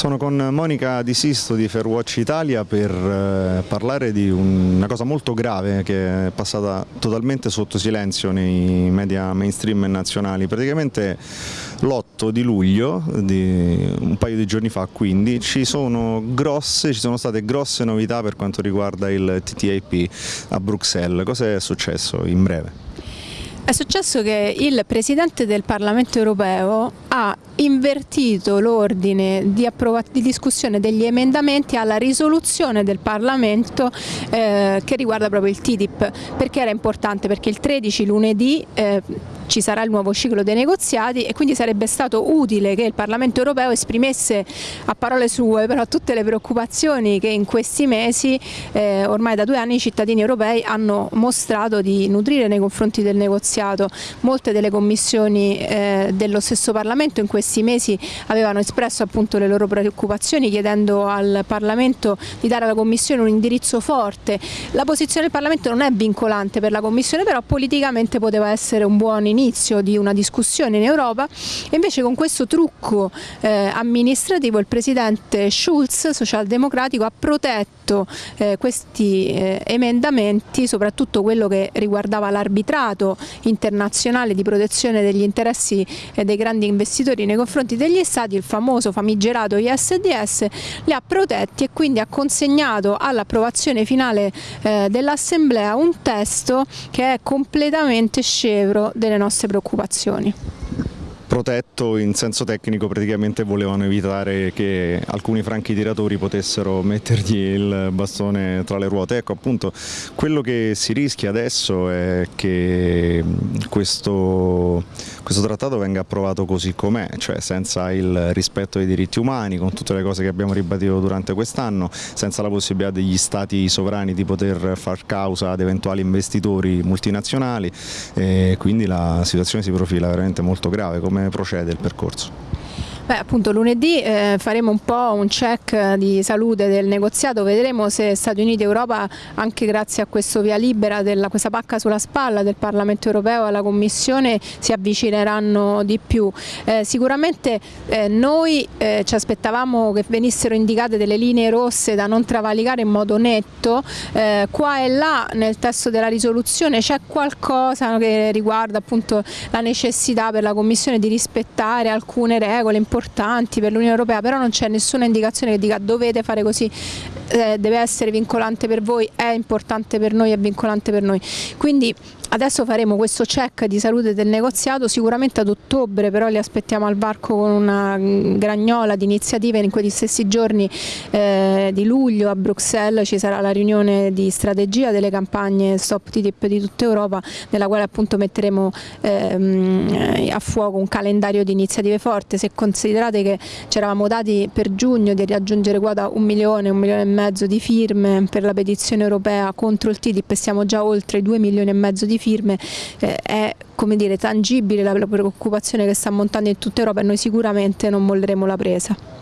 Sono con Monica Di Sisto di Fairwatch Italia per eh, parlare di una cosa molto grave che è passata totalmente sotto silenzio nei media mainstream nazionali. Praticamente l'8 di luglio, di un paio di giorni fa quindi, ci sono, grosse, ci sono state grosse novità per quanto riguarda il TTIP a Bruxelles. Cosa è successo in breve? È successo che il Presidente del Parlamento europeo ha invertito l'ordine di, di, discussione degli emendamenti alla risoluzione del Parlamento eh, che riguarda proprio il TTIP. Perché era importante? Perché il 13 lunedì eh, ci sarà il nuovo ciclo dei negoziati e quindi sarebbe stato utile che il Parlamento europeo esprimesse a parole sue però tutte le preoccupazioni che in questi mesi, eh, ormai da due anni, i cittadini europei hanno mostrato di nutrire nei confronti del negoziato. Molte delle commissioni eh, dello stesso Parlamento in questi mesi avevano espresso appunto le loro preoccupazioni chiedendo al Parlamento di dare alla Commissione un indirizzo forte. La posizione del Parlamento non è vincolante per la Commissione però politicamente poteva essere un buon inizio l'inizio di una discussione in Europa e invece con questo trucco eh, amministrativo il presidente Schulz, socialdemocratico, ha protetto eh, questi eh, emendamenti, soprattutto quello che riguardava l'arbitrato internazionale di protezione degli interessi eh, dei grandi investitori nei confronti degli stati, il famoso famigerato ISDS, li ha protetti e quindi ha consegnato all'approvazione finale eh, dell'Assemblea un testo che è completamente scevro delle nostre preoccupazioni protetto in senso tecnico praticamente volevano evitare che alcuni franchi tiratori potessero mettergli il bastone tra le ruote. Ecco appunto quello che si rischia adesso è che questo, questo trattato venga approvato così com'è, cioè senza il rispetto dei diritti umani, con tutte le cose che abbiamo ribadito durante quest'anno, senza la possibilità degli stati sovrani di poter far causa ad eventuali investitori multinazionali e quindi la situazione si profila veramente molto grave. Come come procede il percorso? Beh, appunto lunedì eh, faremo un po' un check di salute del negoziato, vedremo se Stati Uniti e Europa, anche grazie a questo via libera, della, questa pacca sulla spalla del Parlamento europeo e alla Commissione, si avvicineranno di più. Eh, sicuramente eh, noi eh, ci aspettavamo che venissero indicate delle linee rosse da non travalicare in modo netto, eh, qua e là nel testo della risoluzione c'è qualcosa che riguarda appunto la necessità per la Commissione di rispettare alcune regole importanti importanti per l'Unione Europea, però non c'è nessuna indicazione che dica dovete fare così, eh, deve essere vincolante per voi, è importante per noi, è vincolante per noi. Quindi Adesso faremo questo check di salute del negoziato, sicuramente ad ottobre però li aspettiamo al varco con una gragnola di iniziative in quegli stessi giorni eh, di luglio a Bruxelles ci sarà la riunione di strategia delle campagne Stop TTIP di tutta Europa nella quale appunto metteremo ehm, a fuoco un calendario di iniziative forti, se considerate che ci eravamo dati per giugno di raggiungere quota un milione, un milione e mezzo di firme per la petizione europea contro il TTIP e siamo già oltre due milioni e mezzo di firme eh, è come dire, tangibile la preoccupazione che sta montando in tutta Europa e noi sicuramente non molleremo la presa.